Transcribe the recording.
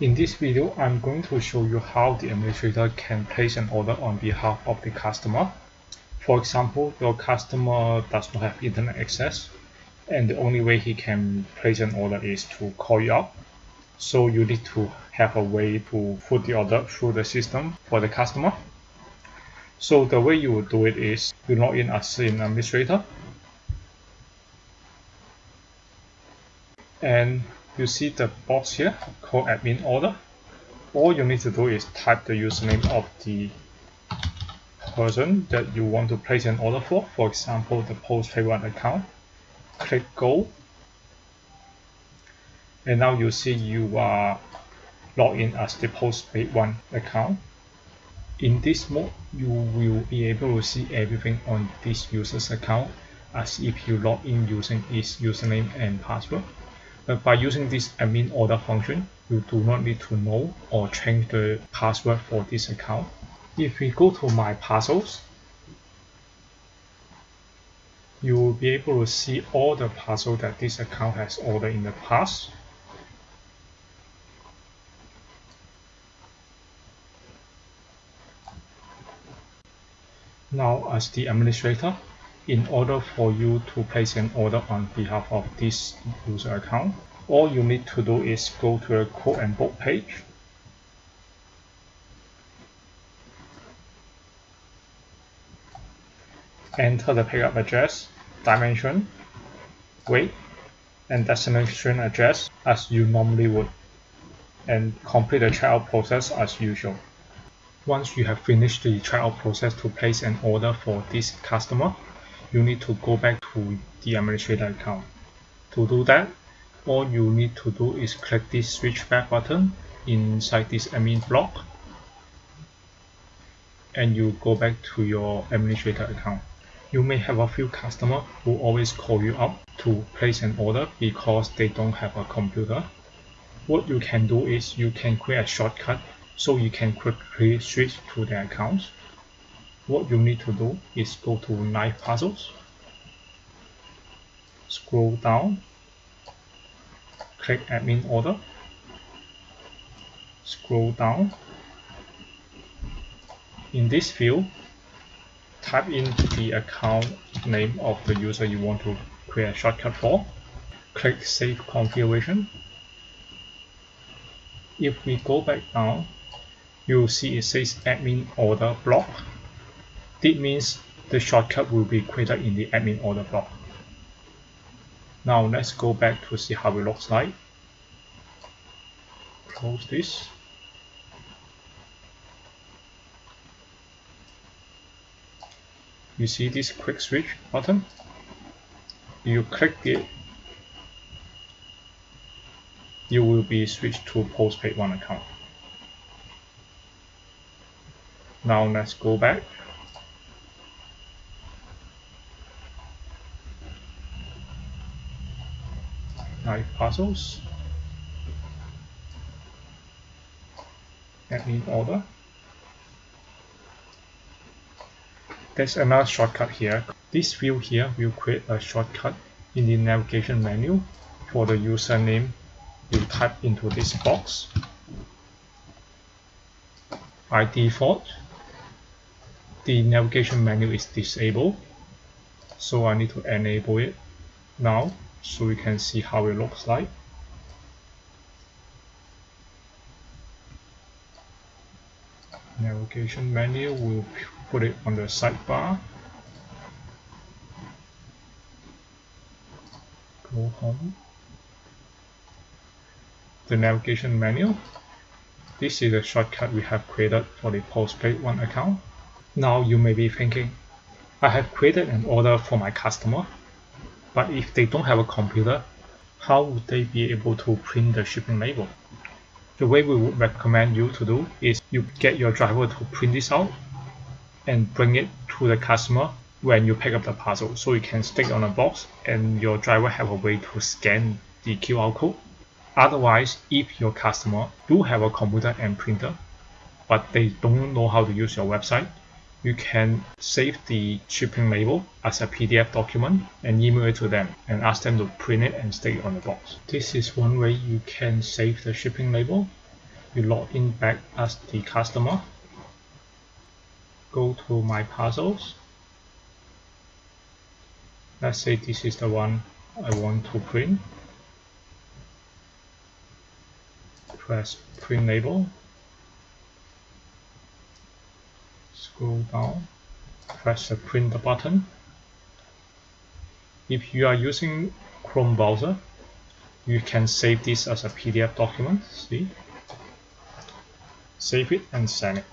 In this video, I'm going to show you how the administrator can place an order on behalf of the customer. For example, your customer does not have internet access and the only way he can place an order is to call you up. So you need to have a way to put the order through the system for the customer. So the way you would do it is you log in as an administrator and you see the box here called admin order. All you need to do is type the username of the person that you want to place an order for. For example the postpaid one account. Click go. And now you see you are logged in as the postpaid one account. In this mode you will be able to see everything on this user's account as if you log in using its username and password but by using this admin order function, you do not need to know or change the password for this account. If we go to my parcels, you will be able to see all the parcels that this account has ordered in the past. Now as the administrator, in order for you to place an order on behalf of this user account, all you need to do is go to the quote and book page. Enter the pickup address, dimension, weight, and destination address as you normally would, and complete the checkout process as usual. Once you have finished the checkout process to place an order for this customer, you need to go back to the administrator account. To do that, all you need to do is click this switch back button inside this admin block and you go back to your administrator account. You may have a few customers who always call you up to place an order because they don't have a computer. What you can do is you can create a shortcut so you can quickly switch to their accounts what you need to do is go to Live Parcels scroll down, click Admin Order, scroll down. In this field, type in the account name of the user you want to create a shortcut for. Click Save Configuration. If we go back down, you will see it says Admin Order Block this means the shortcut will be created in the admin order block. Now let's go back to see how it looks like. Close this. You see this quick switch button? You click it, you will be switched to postpaid one account. Now let's go back Live Parcels admin order. There's another shortcut here. This field here will create a shortcut in the navigation menu for the username you type into this box. By default the navigation menu is disabled so I need to enable it now so we can see how it looks like. Navigation menu we'll put it on the sidebar. Go home. The navigation menu. This is a shortcut we have created for the postpaid one account. Now you may be thinking I have created an order for my customer but if they don't have a computer, how would they be able to print the shipping label? The way we would recommend you to do is you get your driver to print this out and bring it to the customer when you pick up the parcel so you can stick on a box and your driver have a way to scan the QR code. Otherwise, if your customer do have a computer and printer but they don't know how to use your website, you can save the shipping label as a PDF document and email it to them and ask them to print it and stick it on the box. This is one way you can save the shipping label. you log in back as the customer go to my parcels let's say this is the one I want to print press print label scroll down press the print button. If you are using Chrome browser you can save this as a PDF document see? Save it and send it